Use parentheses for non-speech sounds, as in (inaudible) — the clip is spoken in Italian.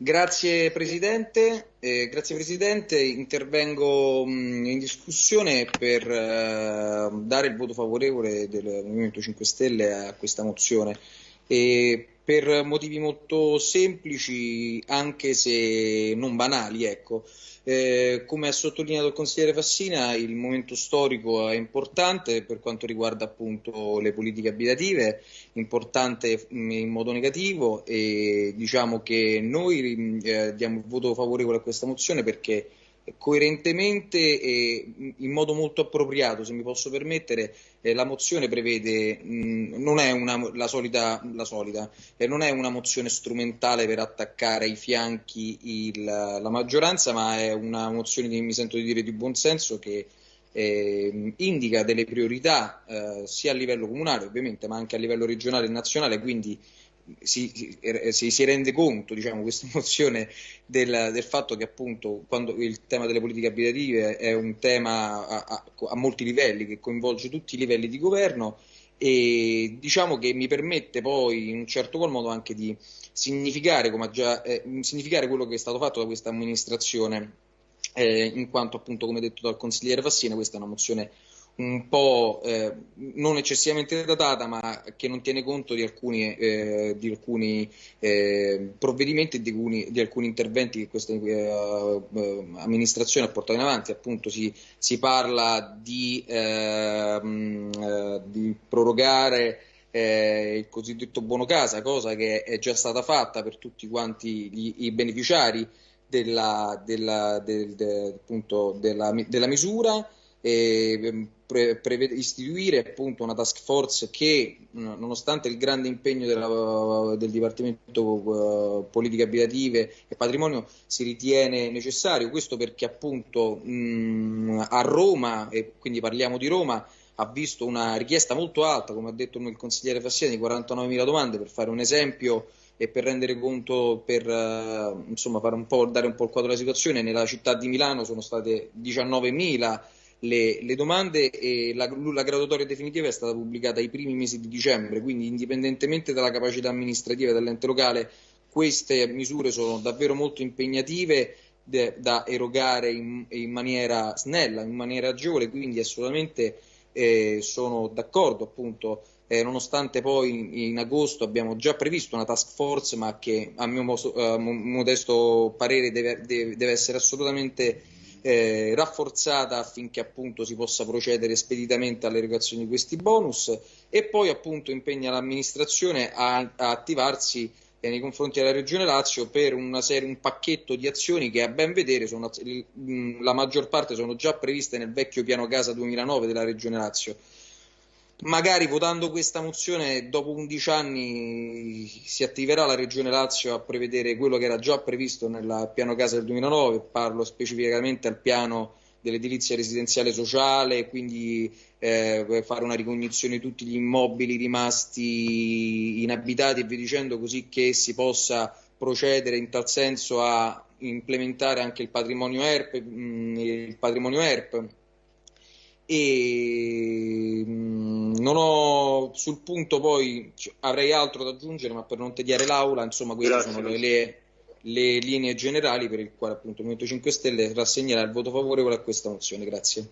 Grazie Presidente, eh, grazie Presidente. intervengo mh, mm, in discussione per eh, dare il voto favorevole del Movimento 5 Stelle a questa mozione e per motivi molto semplici anche se non banali. Ecco. Eh, come ha sottolineato il consigliere Fassina, il momento storico è importante per quanto riguarda appunto le politiche abitative, importante in modo negativo e diciamo che noi eh, diamo il voto favorevole a questa mozione perché coerentemente e in modo molto appropriato, se mi posso permettere, eh, la mozione prevede, mh, non è una, la solita, la solita eh, non è una mozione strumentale per attaccare ai fianchi il, la maggioranza, ma è una mozione mi sento di dire di buonsenso che eh, indica delle priorità eh, sia a livello comunale ovviamente, ma anche a livello regionale e nazionale, quindi si, si, si, rende conto, diciamo, questa (laughs) mozione del, del, fatto che appunto quando il tema delle politiche abitative è un tema a, a, a, molti livelli, che coinvolge tutti i livelli di governo e diciamo che mi permette poi in un certo qual modo anche di significare, già, eh, significare quello che è stato fatto da questa amministrazione, eh, in quanto appunto come detto dal consigliere Fassina questa è una mozione un po' eh, non eccessivamente datata, ma che non tiene conto di alcuni, eh, di alcuni eh, provvedimenti e di, di, alcuni interventi che questa eh, eh, amministrazione ha portato in avanti. Appunto si, si parla di, ehm, eh, di prorogare il cosiddetto buono casa, cosa che è già stata fatta per tutti quanti gli, i beneficiari della, della, del, de, appunto, della, della misura e ehm, pre- prevede, istituire appunto una task force che nonostante il grande impegno della, del Dipartimento uh, Politiche Abitative e Patrimonio si ritiene necessario, questo perché appunto mh, a Roma, e quindi parliamo di Roma, ha visto una richiesta molto alta, come ha detto il consigliere Fassiani, di 49.000 domande, per fare un esempio e per rendere conto, per uh, insomma, un dare un po' il quadro della situazione, nella città di Milano sono state 19.000 le, le domande e la, la, graduatoria definitiva è stata pubblicata ai primi mesi di dicembre, quindi indipendentemente dalla capacità amministrativa dell'ente locale, queste misure sono davvero molto impegnative de, da erogare in, in, maniera snella, in maniera agevole, quindi assolutamente eh, sono d'accordo appunto. Eh, nonostante poi in, in, agosto abbiamo già previsto una task force, ma che a mio modesto parere deve, deve, deve essere assolutamente eh, rafforzata affinché appunto si possa procedere speditamente all'erogazione di questi bonus e poi appunto impegna l'amministrazione a, a attivarsi eh, nei confronti della Regione Lazio per una serie, un pacchetto di azioni che a ben vedere sono, la maggior parte sono già previste nel vecchio piano casa 2009 della Regione Lazio magari votando questa mozione dopo 11 anni si attiverà la Regione Lazio a prevedere quello che era già previsto nel piano casa del 2009, parlo specificamente al piano dell'edilizia residenziale sociale, quindi eh, fare una ricognizione di tutti gli immobili rimasti inabitati e via dicendo, così che si possa procedere in tal senso a implementare anche il patrimonio ERP, mh, mm, il patrimonio ERP. E non ho sul punto poi avrei altro da aggiungere ma per non tediare l'aula insomma queste Grazie. sono le, le, le, linee generali per il quale appunto il Movimento 5 Stelle rassegnerà il voto favorevole a questa mozione grazie